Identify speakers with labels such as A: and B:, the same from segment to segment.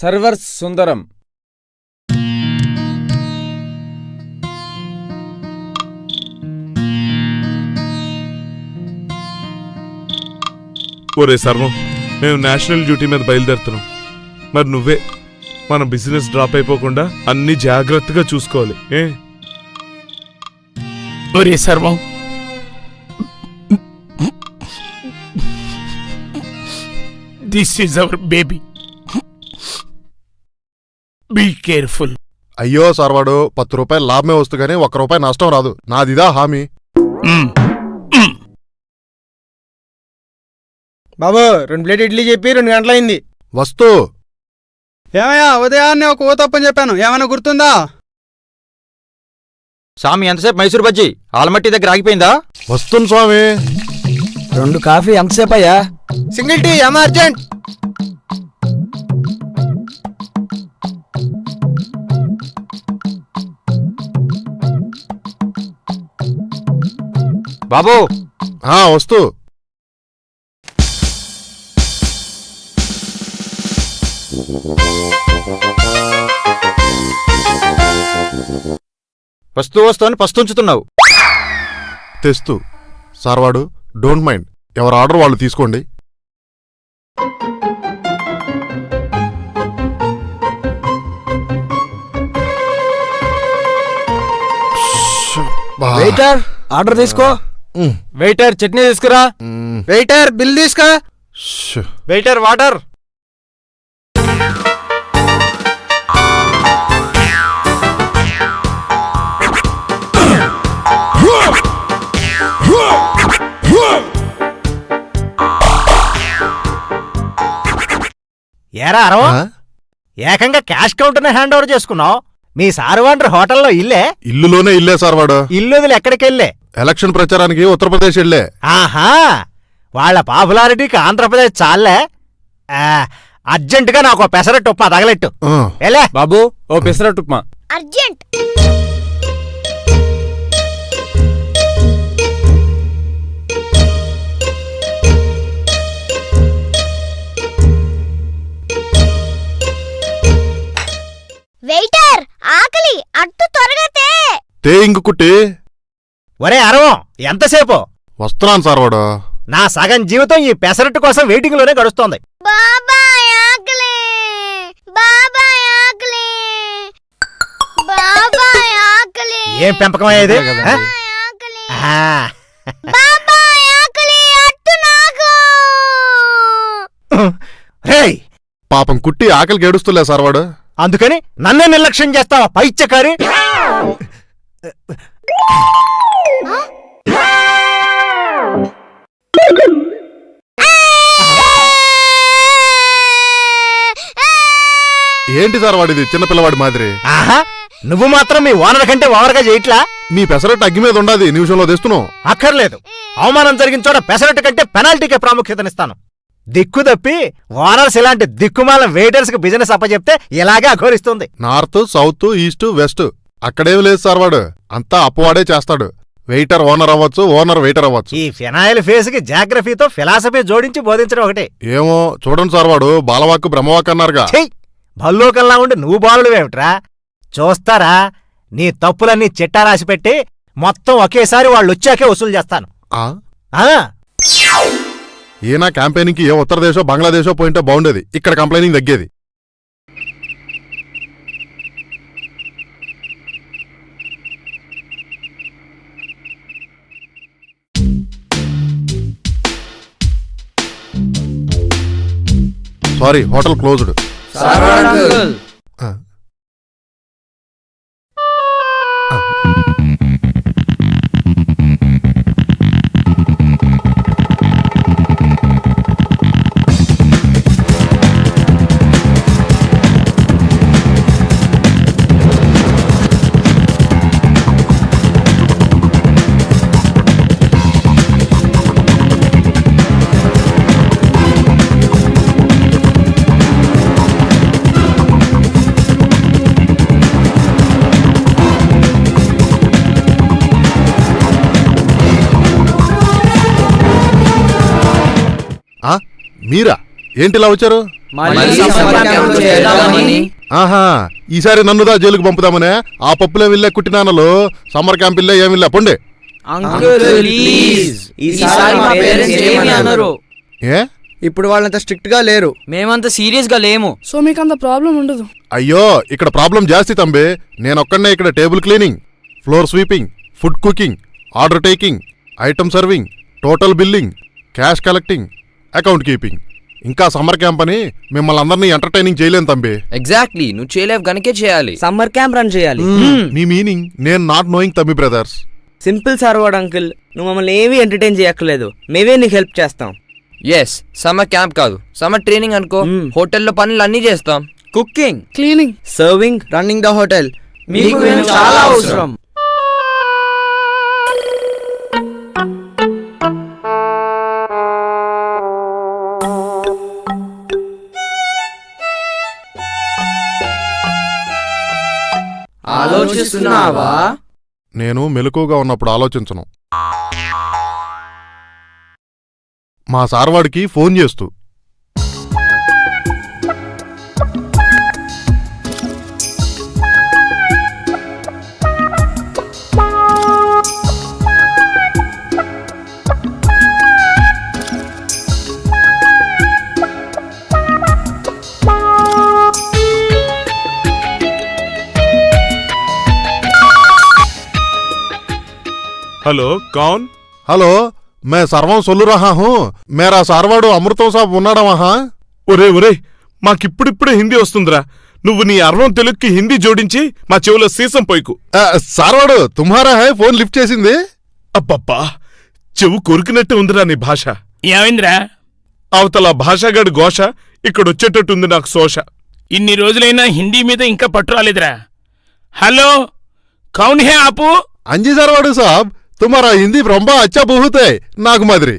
A: Servers సుందరం.
B: ఒరే సర్వం మేము నేషనల్ డ్యూటీ మీద బయలుదేరుతున్నాం. మరి నువ్వే మన బిజినెస్ డ్రాప్ అయిపోకుండా అన్ని జాగ్రత్తగా చూసుకోవాలి ఏ?
C: ఒరే సర్వం. This is our baby be careful
D: అయ్యో సర్వాడు పత్తు రూపాయలు లాభమే వస్తు కానీ ఒక్క రూపాయి నష్టం రాదు. నాదిదా హామీ.
E: బాబు రెండు ప్లేట్ ఇడ్లీ చెప్పి రెండు గంటలైంది.
D: వస్తూ.
E: ఏమయ్యా ఉదయాన్నే ఒక ఊ తప్పని చెప్పాను. ఏమైనా గుర్తుందా?
F: స్వామి ఎంతసేపు మైసూర్ బజ్జీ? ఆలమట్టి దగ్గర ఆగిపోయిందా?
D: వస్తుంది స్వామి.
F: రెండు కాఫీ ఎంతసేపు అయ్యా
E: సింగిల్ టీ ఏమో
F: బాబు.
D: ఆ వస్తూ.
F: వస్తూ వస్తూ అని పస్తుంచుతున్నావు
D: తెస్తూ. సార్వాడు డోంట్ మైండ్. ఎవరు ఆర్డర్ వాళ్ళు తీసుకోండి.
F: వెయిటర్ ఆర్డర్ తీసుకో.
A: వెయిటర్ చట్నీ తీసుకురా.
E: వెయిటర్ బిల్ తీసుకో
D: ష్.
F: Waiter water.
G: ఏరా అరవ? ఏకంగా క్యాష్ కౌంటర్ని హ్యాండ్ ఓవర్ చేసుకున్నావు? మీ సారు వాండ్రి హోటల్లో ఇల్లే?
D: ఇల్లులోనే ఇల్లే సార్వాడు
G: ఇల్లు వదిలి ఎక్కడికెళ్ళే
D: ఎలక్షన్ ప్రచారానికి ఉత్తరప్రదేశ్ వెళ్ళే.
G: ఆహా! వాళ్ళ పాపులారిటీకి ఆంధ్రప్రదేశ్ చాలే ఆ, అర్జెంటుగా నాకు పెసరట్టు ఉప్మా తగలెట్టు.
D: ఆ,
G: ఎలే
A: బాబు ఓ పెసరట్టు ఉప్మా.
H: అర్జెంట్. వెయిటర్! ఆకలి అట్టు త్వరగా తే.
D: తే ఇంక కుట్టి
G: ఒరే అరవం ఎంతసేపు?
D: వస్తున్నాను సార్వాడు
G: నా సగం జీవితం ఈ పెసరట్టు కోసం వెయిటింగ్లోనే గడుస్తోంది.
H: బాబాయ్ ఆకలి బాబాయ్ ఆకలి బాబాయ్ ఆకలి.
G: ఏం పెంపకమయ్యేది ఆ?
H: ఆకలి.
G: ఆ,
H: బాబాయ్ ఆకలి అట్టు నాకు.
G: రేయ్!
D: పాపం కుట్టి ఆకలికి ఏడుస్తులే సార్వాడు
G: అందుకని నన్నే నిర్లక్ష్యం చేస్తావా పైచ్చకారి
D: ఏంటి సార్వాడు ఇది చిన్నపిల్లవాడి మాదిరి.
G: ఆహా నువ్వు మాత్రం మీ ఓనర్ కంటే ఓవర్గా చేయట్లా?
D: నీ పెసరట్టు అగ్గి మీద ఉండదు నిమిషంలో తెస్తున్నావు.
G: అక్కర్లేదు. అవమానం జరిగిన చోట పెసరట్టు కంటే పెనాల్టీకే ప్రాముఖ్యతనిస్తాను. దిక్కు తప్పి ఓనర్స్ ఇలాంటి దిక్కుమాల వెయిటర్స్కి బిజినెస్ అప్పచెప్తే ఇలాగే అఘోరిస్తుంది.
D: నార్త్ సౌత్ ఈస్ట్ వెస్ట్ అక్కడేం లేదు సార్వాడు అంతా అప్పవాడే చేస్తాడు. వెయిటర్ ఓనర్ అవ్వచ్చు ఓనర్ వెయిటర్ అవ్వచ్చు.
G: ఈ ఫినాయిల్ ఫేస్కి జాగ్రఫీతో ఫిలాసఫీ జోడించి బోధించడం ఒకటే.
D: ఏమో చూడండి సార్వాడు బాలవాక్కు బ్రహ్మవాక్ అన్నారుగా.
G: భల్లోకల్లా ఉండి నువ్వు బాలుడువేమిట్రా చూస్తారా? నీ తప్పులన్నీ చిట్టా రాసి పెట్టి మొత్తం ఒకేసారి వాళ్ళు వచ్చాకే వసూలు చేస్తాను.
D: ఆ?
G: ఆ?
D: ఈయన క్యాంపెయినింగ్కి ఏ ఉత్తరదేశో బంగ్లాదేశో పోయింటే బాగుండేది. ఇక్కడ కంప్లైనింగ్ తగ్గేది. Sorry hotel closed. మీరా? ఏంటి ఇలా వచ్చారు ఆహా ఈసారి నన్నుదా జైలుకు పంపుదామనే? ఆ పప్పులే వెళ్ళే కుట్టినానలు సమ్మర్ క్యాంప్ ఇల్లే ఏమి వెళ్ళా పొండి ఏ?
F: ఇప్పుడు వాళ్ళంత స్ట్రిక్ట్గా లేరు. మేమంత సీరియస్గా లేము.
I: సో మీకు అంత ప్రాబ్లం ఉండదు.
D: అయ్యో ఇక్కడ ప్రాబ్లం జాస్తి తంబి. నేనొక్కడనే ఇక్కడ table cleaning floor sweeping food cooking order taking item serving total billing cash collecting account keeping. ఇంకా సమ్మర్ క్యాంప్ అని మిమ్మల్ని అందరినీ ఎంటర్టైనింగ్ చేయలేను తంబి.
F: ఎగ్జాక్ట్లీ నువ్వు చేయలేవు గనకే చేయాలి. సమ్మర్ క్యాంప్ రన్ చేయాలి.
D: మీ మీనింగ్ నేను నాట్ నోయింగ్ తమ్మి బ్రదర్స్
F: సింపుల్ సర్వర్డ్ అంకుల్ నువ్వు మమ్మల్ని ఏమీ ఎంటర్టైన్ చేయక్కర్లేదు. మేమే నీకు హెల్ప్ చేస్తాం.
J: ఎస్ సమ్మర్ క్యాంప్ కాదు. సమ్మర్ ట్రైనింగ్ అనుకో.
F: Hmm.
J: హోటల్లో పనులు అన్నీ చేస్తాం.
F: Cooking
I: cleaning
F: serving running the hotel మీకు చాలా అవసరం. ఆలోచిస్తున్నావా?
D: నేను మెలకుగా ఉన్నప్పుడు ఆలోచించను. మా సార్వాడికి ఫోన్ చేస్తూ.
B: హలో కౌన్?
D: హలో మే సర్వం సొల్లు రహా హూ. మేరా సార్వాడు అమృతం సాబ్ ఉన్నాడా వహా
B: ఒరే ఒరే మాకిప్పుడిప్పుడే హిందీ వస్తుందిరా. నువ్వు నీ అర్వం తెలుగుకి హిందీ జోడించి మా చెవులో సీసం పోయికు
D: ఆ, సార్వాడు తుమ్హారా హై? ఫోన్ లిఫ్ట్ చేసింది.
B: అబ్బబ్బా చెవు కొరికినట్టే ఉందిరా నీ భాష.
C: ఏమైందిరా?
B: అవతల భాషగాడి ఘోష ఇక్కడొచ్చేటట్టుంది నాకు శోష.
C: ఇన్ని రోజులైనా హిందీ మీద ఇంకా పట్టు రాలేదురా. హలో కౌన్ హే ఆపు.
D: అంజీ సార్వాడు సాబ్ తుమ్హారా హిందీ రొంబా అచ్చా బహుతే నాకు మాదిరి.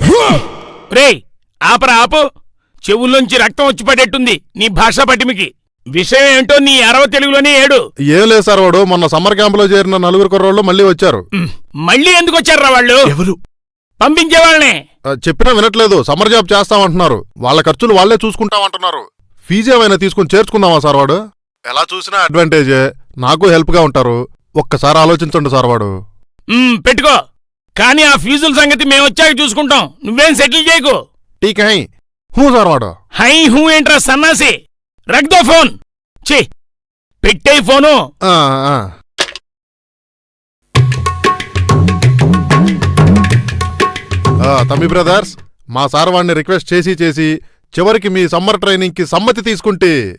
C: రేయ్ ఆపరా ఆపు. చెవుల్లోంచి రక్తం వచ్చి పడేట్టుంది నీ భాషా పటిమికి. విషయం ఏంటో నీ అరవ తెలుగులోనే ఏడు.
D: ఏం లేదు సార్వాడు మొన్న సమ్మర్ క్యాంపులో చేరిన నలుగురు కుర్రోళ్ళు మళ్ళీ వచ్చారు.
C: మళ్ళీ ఎందుకు వచ్చారా వాళ్ళు?
B: ఎవరు?
C: పంపించే వాళ్ళనే
D: చెప్పినా వినట్లేదు సమ్మర్ జాబ్ చేస్తామంటున్నారు. వాళ్ళ ఖర్చులు వాళ్ళే చూసుకుంటామంటున్నారు. ఫీజు ఏమైనా తీసుకుని చేర్చుకుందామా సార్ వాడు? ఎలా చూసినా అడ్వాంటేజే నాకు హెల్ప్గా ఉంటారు. ఒక్కసారి ఆలోచించండి సార్ వాడు.
C: పెట్టుకో. కానీ ఆ ఫీజుల సంగతి మేము వచ్చాక చూసుకుంటాం. నువ్వేం సెటిల్ చేయకు.
D: ఠీక్ హై హూ సార్ వాడు?
C: హై హూ ఏంట్రా సన్నాసి? రగ్దో ఫోన్. ఛీ పెట్టే ఫోను.
D: ఆ, ఆ. ఆ, తమ్మి బ్రదర్స్ మా సార్ వాడిని రిక్వెస్ట్ చేసి చేసి చివరికి మీ సమ్మర్ ట్రైనింగ్కి సమ్మతి తీసుకుంటే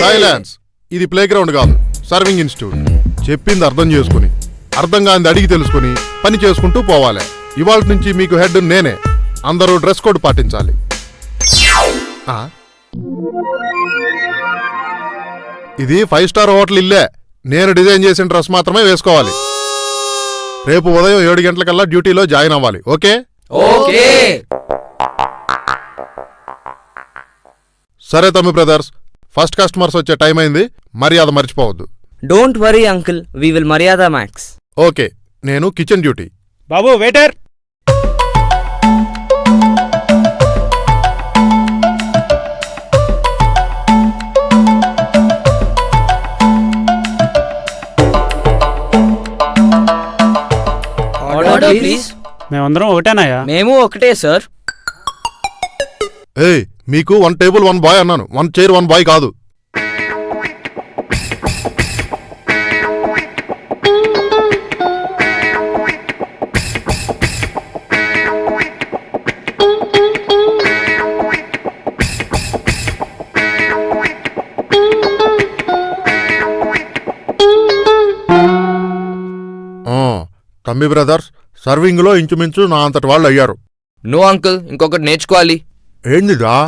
D: సైలెన్స్. ఇది ప్లే గ్రౌండ్ కాదు సర్వింగ్ ఇన్స్టిట్యూట్. చెప్పింది అర్థం చేసుకుని. అర్థం కాంది అడిగి తెలుసుకుని పని చేసుకుంటూ పోవాలి. ఇవాళ నుంచి మీకు హెడ్ నేనే. అందరూ డ్రెస్ కోడ్ పాటించాలి? ఇది ఫైవ్ స్టార్ హోటల్ ఇల్లే. నేను డిజైన్ చేసిన డ్రెస్ మాత్రమే వేసుకోవాలి. రేపు ఉదయం ఏడు గంటలకల్లా డ్యూటీలో జాయిన్ అవ్వాలి. ఓకే?
J: ఓకే.
D: సరే తమ్మి బ్రదర్స్ ఫస్ట్ కస్టమర్స్ వచ్చే టైం అయింది. మర్యాద మర్చిపోవద్దు.
F: Don't worry uncle we will మర్యాద మ్యాక్స్
D: ఓకే నేను కిచెన్ డ్యూటీ.
E: బాబు వెయిటర్! మేమందరం ఒకటేనాయా?
F: మేము ఒకటే సార్
D: ఏయ్ మీకు వన్ టేబుల్ వన్ బాయ్ అన్నాను. వన్ చైర్ వన్ బాయ్ కాదు. తమ్మి బ్రదర్స్ సర్వింగ్లో ఇంచుమించు నా అంతటి వాళ్ళు అయ్యారు.
J: నో అంకుల్ ఇంకొకటి నేర్చుకోవాలి.
D: ఏందిదా?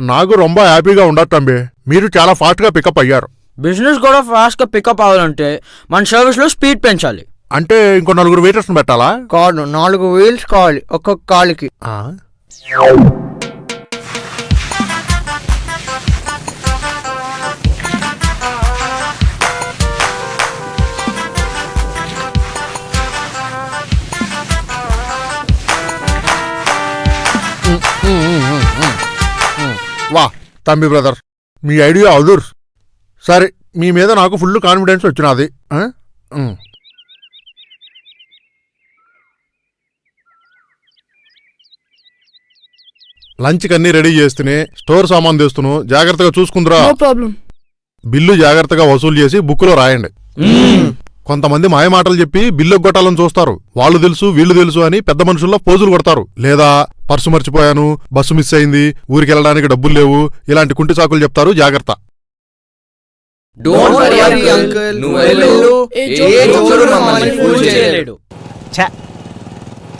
D: నాకు రొంబ హ్యాపీగా ఉండదు తంబి. మీరు చాలా ఫాస్ట్గా పికప్ అయ్యారు.
F: బిజినెస్ కూడా ఫాస్ట్గా పికప్ అవ్వాలంటే మన సర్వీస్లో స్పీడ్ పెంచాలి.
D: అంటే ఇంకో నలుగురు వెయిటర్స్ పెట్టాలా?
F: కాదు నాలుగు వీల్స్ కావాలి ఒక్కొక్క కాలుకి.
D: ఆ? తమ్మి బ్రదర్. మీ ఐడియా అదుర్. సరే మీ మీద నాకు ఫుల్ కాన్ఫిడెన్స్ వచ్చినది. లంచ్కి అన్నీ రెడీ చేస్తూనే స్టోర్ సామాన్ తెస్తును. జాగ్రత్తగా చూసుకుందిరా.
I: No problem.
D: బిల్లు జాగ్రత్తగా వసూలు చేసి బుక్కులో రాయండి. కొంతమంది మాయమాటలు చెప్పి బిల్లు కొట్టాలని చూస్తారు. వాళ్ళు తెలుసు వీళ్ళు తెలుసు అని పెద్ద మనుషుల్లో పోజులు కొడతారు. లేదా పర్సు మర్చిపోయాను బస్సు మిస్ అయింది ఊరికి వెళ్ళడానికి డబ్బులు లేవు ఇలాంటి కుంటి చాకులు చెప్తారు జాగ్రత్త.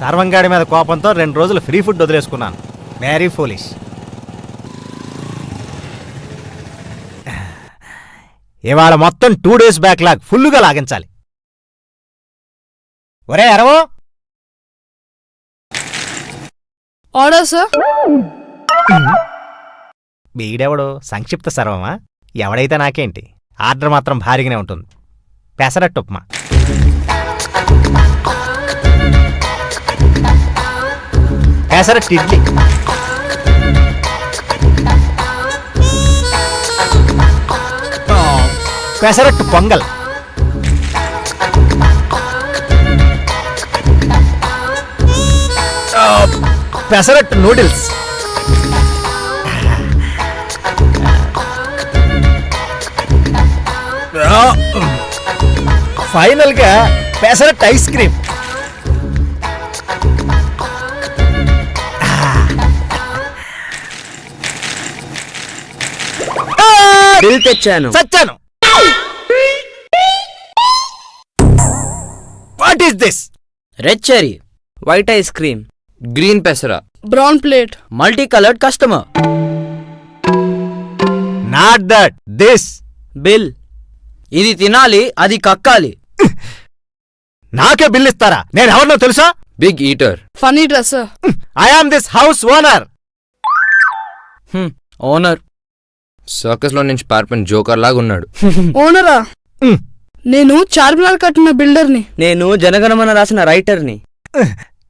G: సర్వంగాడి మీద కోపంతో రెండు రోజులు ఫ్రీ ఫుడ్ వదిలేసుకున్నాను. వెరీ ఫోలిష్ ఇవాళ మొత్తం టూ డేస్ బ్యాక్ లాగ్ ఫుల్లుగా లాగించాలి. ఒరే అరవో!
I: ఆర్డర్ సార్
G: వీడెవడు? సంక్షిప్త సర్వమా? ఎవడైతే నాకేంటి? ఆర్డర్ మాత్రం భారీగానే ఉంటుంది. పెసరట్టు ఉప్మా. పెసరట్టు ఇడ్లీ. పెసరట్టు పొంగల్. పెసరట్టు నూడిల్స్. ఫైనల్గా పెసరట్ ఐస్ క్రీమ్.
F: బిల్ తెచ్చాను.
G: చచ్చాను what is this
F: red cherry white ice cream.
J: Green పెసరా.
I: Brown plate
F: multi coloured customer
G: not that this
F: bill ఇది తినాలి అది కక్కాలి.
G: నాకే బిల్ ఇస్తారా? నేను ఎవరినో తెలుసా?
J: Big eater
I: funny dress
G: I am this house owner
F: owner
J: సర్కస్లో నుంచి పారిపోయిన జోకర్ లాగా ఉన్నాడు.
I: ఓనరా
G: మ్.
I: నేను చార్మినార్ కట్టిన బిల్డర్ని
F: నేను జనగణమన రాసిన రైటర్ని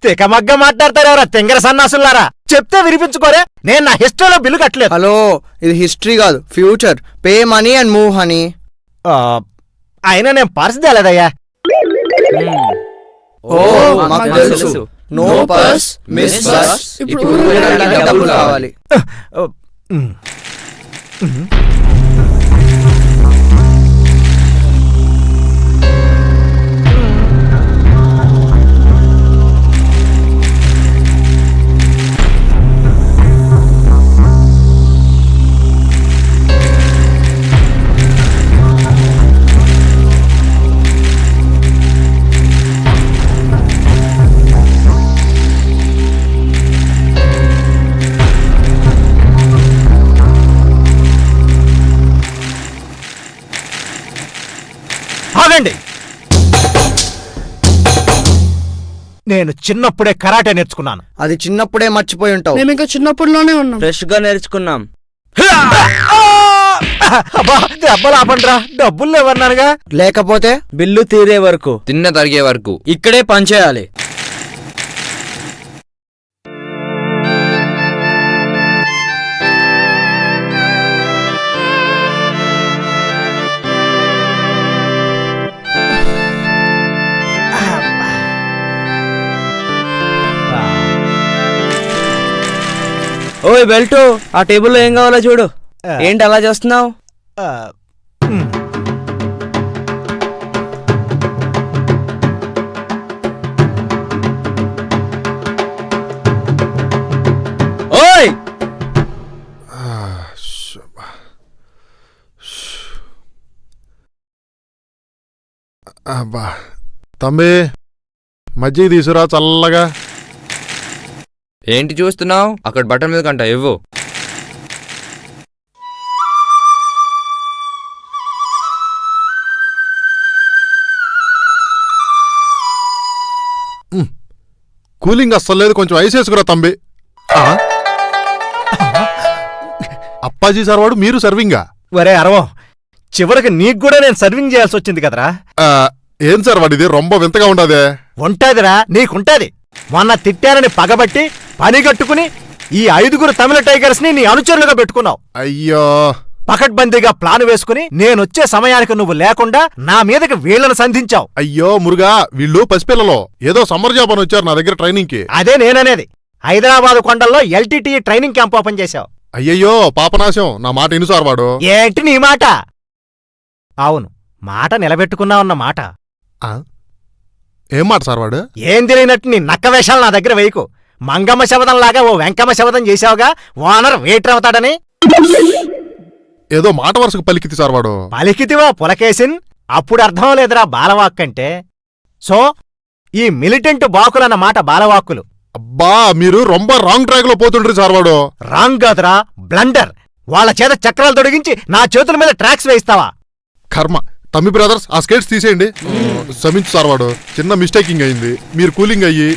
G: తికమగ్గ మాట్లాడతారు ఎవరా? తింగర సన్నాసులారా చెప్తే వినిపించుకోరే? నేను నా హిస్టరీలో బిల్లు కట్టలేదు.
K: హలో ఇది హిస్టరీ కాదు future. Pay money and move honey.
G: ఆ, అయినా నేను పర్స్ తేలేదయ్యా
K: ఓ మాకు తెలుసు. నో పర్స్ మిస్ బస్
I: ఇప్పుడు
K: ఇప్పుడు వెళ్ళడానికి డబ్బులు కావాలి.
G: నేను చిన్నప్పుడే కరాటే నేర్చుకున్నాను.
K: అది చిన్నప్పుడే మర్చిపోయి ఉంటావు.
I: మేము ఇంకా చిన్నప్పటిలోనే ఉన్నాం.
F: ఫ్రెష్గా నేర్చుకున్నాం
G: అబ్బా దెబ్బలు ఆపండ్రా. డబ్బులు లేవన్నానుగా
K: లేకపోతే?
F: బిల్లు తీరే వరకు.
J: తిన్న తరిగే వరకు.
F: ఇక్కడే పనిచేయాలి బెల్టు ఆ టేబుల్లో ఏం కావాలో చూడు. ఏంటి అలా చేస్తున్నావు. ఓయ్!
D: అబ్బా. తమ్మి మజ్జిగ తీసురా చల్లగా.
J: ఏంటి చూస్తున్నావు? అక్కడ బట్టల మీద కంట ఇవ్వు.
D: కూలింగ్ అస్సలు లేదు కొంచెం ఐస్ వేసుకురా తంబి. ఆ? అప్పాజీ సార్ వాడు మీరు సర్వింగా?
G: ఒరే అరవో చివరికి నీకు కూడా నేను సర్వింగ్ చేయాల్సి వచ్చింది కదరా?
D: ఆ, ఏం సార్ వాడిది? రొంబ వింతగా ఉండదే.
G: ఉంటదిరా నీకుంటది. మొన్న తిట్టానని పగబట్టి పని కట్టుకుని ఈ ఐదుగురు తమిళ టైగర్స్ని నీ అనుచరులుగా పెట్టుకున్నావు.
D: అయ్యో.
G: పకడ్బందీగా ప్లాన్ వేసుకుని నేనొచ్చే సమయానికి నువ్వు లేకుండా నా మీదకి వీళ్ళను సంధించావు.
D: అయ్యో మురుగా వీళ్ళు పసిపిల్లలో. ఏదో సమ్మర్ జాబ్ అని వచ్చారు నా దగ్గర ట్రైనింగ్కి
G: అదే నేననేది. హైదరాబాద్ కొండల్లో ఎల్టీటీ ట్రైనింగ్ క్యాంప్ ఓపెన్ చేశావు.
D: అయ్యయ్యో పాపనాశం. నా మాట ఇనుసార్ వాడు.
G: ఏంటి నీ మాట? అవును మాట నిలబెట్టుకున్నావన్న మాట?
D: ఏం మాట సార్ వాడు?
G: ఏం తెలియనట్టు నీ నక్క వేషాలు నా దగ్గర వేయకు. మంగమ్మ శబదంలాగా ఓ వెంకమ్మ శబదం చేశావుగా? ఓనర్ వెయిటర్ అవుతాడని?
D: ఏదో మాట వరుసకు పలికితి సార్ వాడు.
G: పలికితివా పులకేసిన్ అప్పుడు అర్థం లేదురా బాలవాక్ అంటే సో ఈ మిలిటెంట్ బాకులన్న మాట బాలవాక్కులు.
D: అబ్బా మీరు రొంబ రాంగ్ ట్రాక్లో పోతుండ్రి సార్ వాడు.
G: రాంగ్ కాదురా బ్లండర్ వాళ్ళ చేత చక్రాలు తొడిగించి నా చేతుల మీద ట్రాక్స్ వేయిస్తావా?
D: కర్మ. తమ్మి బ్రదర్స్ ఆ స్కేట్స్ తీసేయండి. క్షమించు సార్ వాడు. చిన్న మిస్టేకింగ్ అయింది. మీరు కూలింగ్ అయ్యి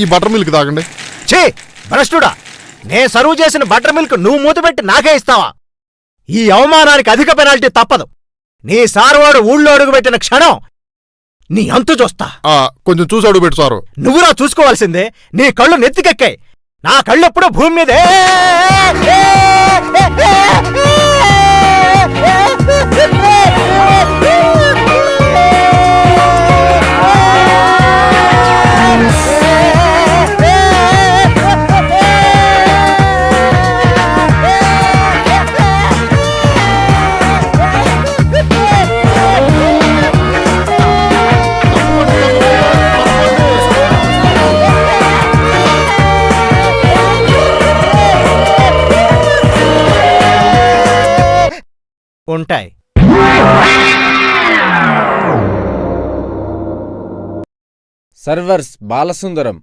D: ఈ బటర్ మిల్క్ తాగండి.
G: ఛీ భ్రష్టుడా నే సర్వ్ చేసిన బటర్ మిల్క్ నువ్వు మూతపెట్టి నాకే ఇస్తావా ఈ అవమానానికి అధిక పెనాల్టీ తప్పదు నీ సార్వాడు ఊళ్ళో అడుగుపెట్టిన క్షణం నీ అంతు చూస్తా
D: ఆ, కొంచెం చూసి అడుగు పెట్టు సారు
G: నువ్వురా చూసుకోవాల్సిందే నీ కళ్ళు నెత్తికెక్కాయి నా కళ్ళెప్పుడూ భూమి మీదే ఉంటాయి
A: సర్వర్స్ బాలసుందరం.